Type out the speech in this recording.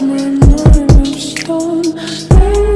My mind, I'm